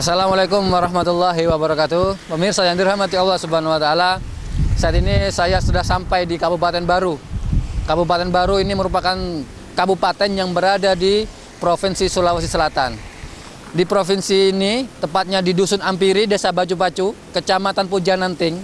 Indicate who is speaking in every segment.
Speaker 1: Assalamualaikum warahmatullahi wabarakatuh. Pemirsa yang dirahmati Allah Subhanahu wa taala. Saat ini saya sudah sampai di Kabupaten Baru. Kabupaten Baru ini merupakan kabupaten yang berada di Provinsi Sulawesi Selatan. Di provinsi ini, tepatnya di Dusun Ampiri, Desa Baju Pacu, Kecamatan Pujananting,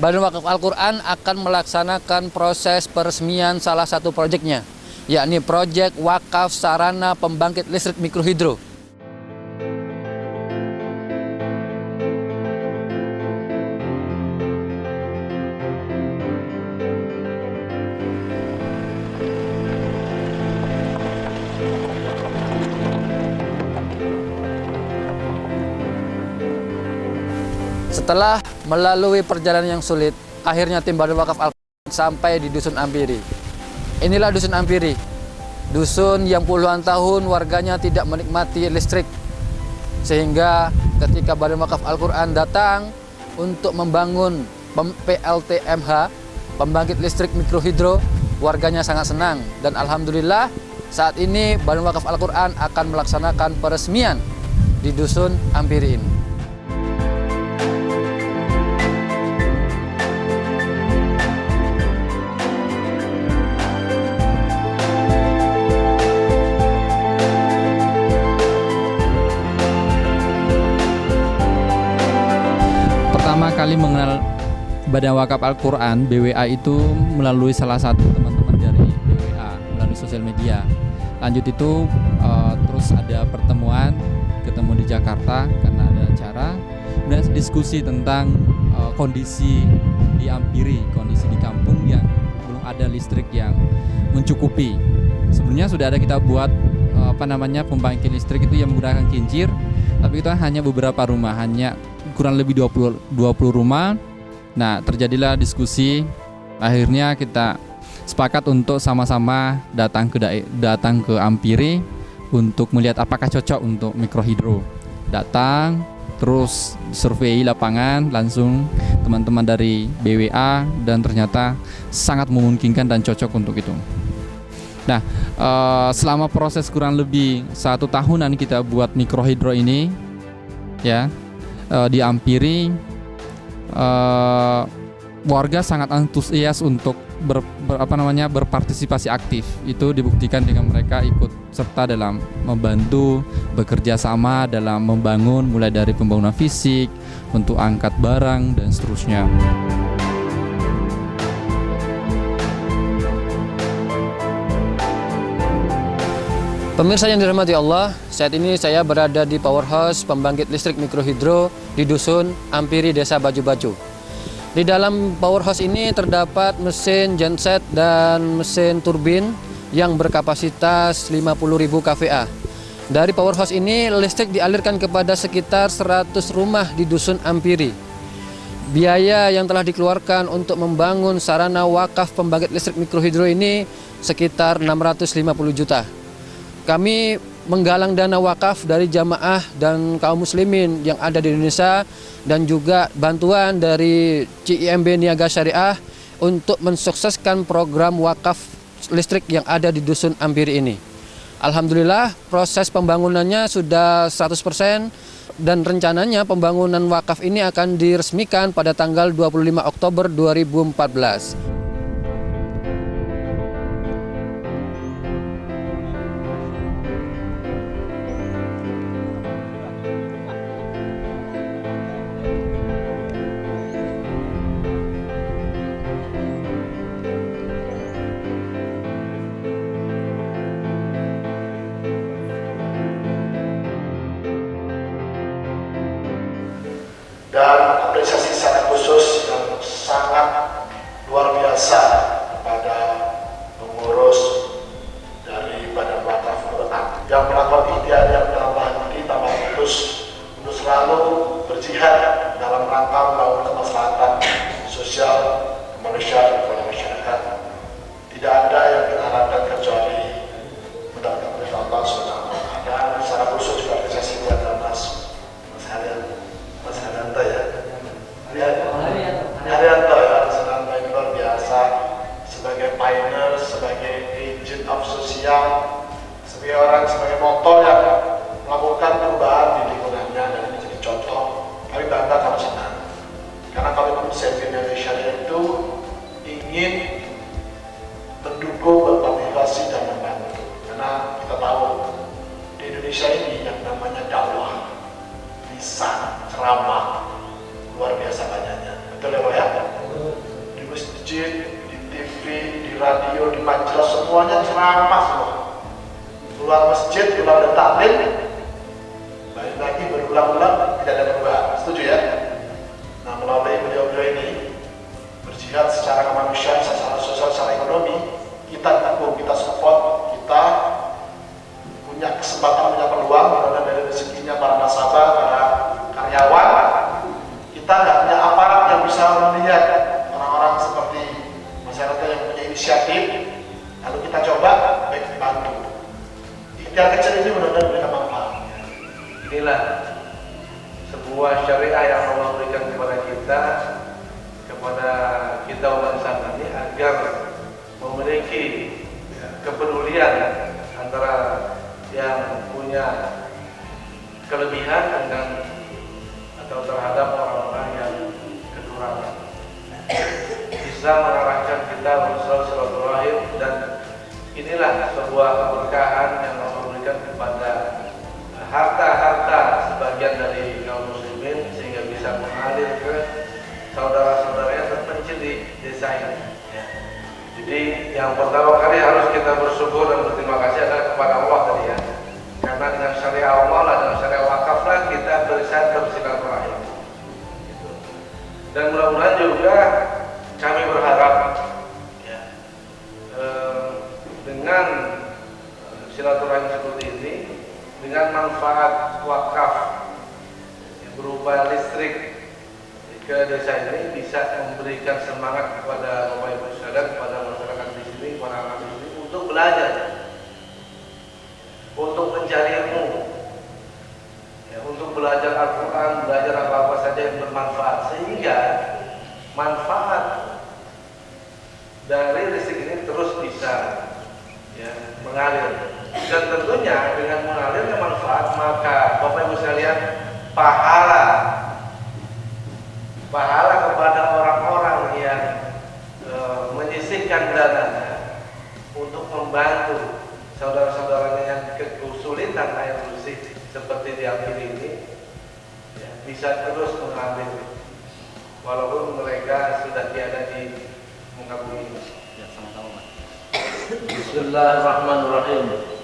Speaker 1: Badan Wakaf Al-Quran akan melaksanakan proses peresmian salah satu proyeknya, yakni proyek wakaf sarana pembangkit listrik mikrohidro. Setelah melalui perjalanan yang sulit, akhirnya tim Badan Wakaf Al sampai di Dusun Ampiri. Inilah Dusun Ampiri, dusun yang puluhan tahun warganya tidak menikmati listrik. Sehingga ketika Badan Wakaf Al-Quran datang untuk membangun PLTMH, pembangkit listrik mikrohidro, warganya sangat senang. Dan Alhamdulillah saat ini Badan Wakaf Al-Quran akan melaksanakan peresmian di Dusun Ampiri ini.
Speaker 2: Kali mengenal Badan Wakaf Al-Quran BWA itu melalui salah satu teman-teman dari BWA melalui sosial media. Lanjut itu uh, terus ada pertemuan ketemu di Jakarta karena ada acara dan diskusi tentang uh, kondisi di Ampiri, kondisi di kampung yang belum ada listrik yang mencukupi. Sebenarnya sudah ada kita buat uh, apa namanya pembangkit listrik itu yang menggunakan kincir, tapi itu hanya beberapa rumah, hanya kurang lebih 20 20 rumah. Nah, terjadilah diskusi. Akhirnya kita sepakat untuk sama-sama datang ke datang ke Ampiri untuk melihat apakah cocok untuk mikrohidro. Datang terus survei lapangan langsung teman-teman dari BWA dan ternyata sangat memungkinkan dan cocok untuk itu. Nah, uh, selama proses kurang lebih satu tahunan kita buat mikrohidro ini, ya, uh, di Ampiri uh, warga sangat antusias untuk ber, ber, apa namanya berpartisipasi aktif itu dibuktikan dengan mereka ikut serta dalam membantu bekerja sama dalam membangun mulai dari pembangunan fisik untuk angkat barang dan seterusnya.
Speaker 1: Pemirsa yang dirahmati Allah, saat ini saya berada di powerhouse pembangkit listrik mikrohidro di Dusun Ampiri, Desa Baju-Baju. Di dalam powerhouse ini terdapat mesin genset dan mesin turbin yang berkapasitas 50.000 kVA. Dari powerhouse ini, listrik dialirkan kepada sekitar 100 rumah di Dusun Ampiri. Biaya yang telah dikeluarkan untuk membangun sarana wakaf pembangkit listrik mikrohidro ini sekitar 650 juta. Kami menggalang dana wakaf dari jamaah dan kaum muslimin yang ada di Indonesia dan juga bantuan dari CIMB Niaga Syariah untuk mensukseskan program wakaf listrik yang ada di Dusun Ampiri ini. Alhamdulillah proses pembangunannya sudah 100% dan rencananya pembangunan wakaf ini akan diresmikan pada tanggal 25 Oktober 2014.
Speaker 3: Dan apresiasi sangat khusus yang sangat luar biasa sebagai pioneer, sebagai agent of sosial, sebagai orang, sebagai motor yang melakukan perubahan di lingkungannya dan ini jadi contoh. Kami bangga, kami senang. Karena komitmen Save Indonesia itu ingin lagi berulang-ulang tidak ada perubahan. Setuju ya? Nah melalui beliau-beliau ini berjihad secara kemanusiaan, secara sosial, secara ekonomi, kita dukung, kita support, kita punya kesempatan, punya peluang, karena dari rezekinya para nasabah, para karyawan, kita nggak punya aparat yang bisa melihat orang-orang seperti masyarakat yang punya inisiatif, lalu kita coba baik bantu. Ikhtiar kecil ini benar-benar.
Speaker 4: Inilah sebuah syariah yang Allah berikan kepada kita kepada kita umat Islam ini agar memiliki ya, kepedulian antara yang punya kelebihan dengan atau terhadap orang-orang yang kekurangan. Bisa mengarahkan kita untuk silaturahim dan inilah sebuah keberkahan yang Allah berikan kepada harta-harta di desa ini. Ya. Jadi yang pertama kali harus kita bersyukur dan berterima kasih adalah kepada Allah tadi ya. Karena dengan syariat Allah lah, bisa memberikan semangat kepada Bapak Ibu sekalian, kepada masyarakat di sini, kepada anak di sini untuk belajar, untuk mencari ilmu, ya, untuk belajar Al-Quran, belajar apa-apa saja yang bermanfaat, sehingga manfaat dari listrik ini terus bisa ya, mengalir. Dan tentunya dengan mengalirnya manfaat maka Bapak Ibu sekalian pahala kepada orang-orang yang e, menyisihkan dananya untuk membantu saudara-saudaranya yang air bersih seperti di akhir ini ya, bisa terus mengalir walaupun mereka sudah tiada di muka bumi ini.
Speaker 2: Ya, sama-sama.
Speaker 4: Bismillahirrahmanirrahim.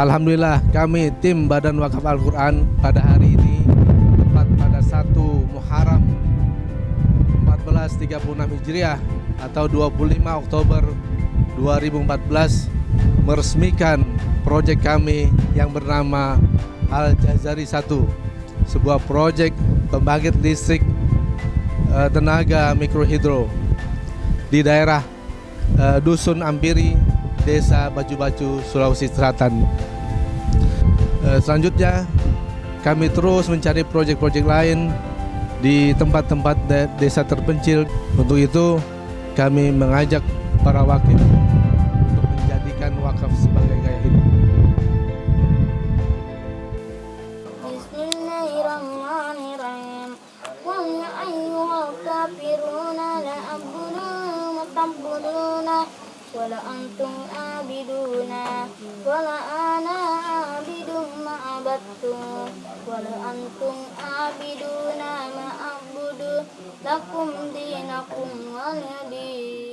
Speaker 5: Alhamdulillah kami tim Badan Wakaf Al-Quran pada hari ini 1436 Hijriah atau 25 Oktober 2014 meresmikan proyek kami yang bernama Al Jazari 1 sebuah proyek pembangkit listrik eh, tenaga mikrohidro di daerah eh, Dusun Ampiri Desa Baju-Baju Sulawesi Selatan. Eh, Selanjutnya kami terus mencari proyek-proyek lain di tempat-tempat de- desa terpencil. Untuk itu kami mengajak para wakil untuk menjadikan wakaf sebagai gaya hidup.
Speaker 6: La antum abiduna wa la ana abidu ma abattum wa la antum abiduna ma a'budu lakum dinakum waliya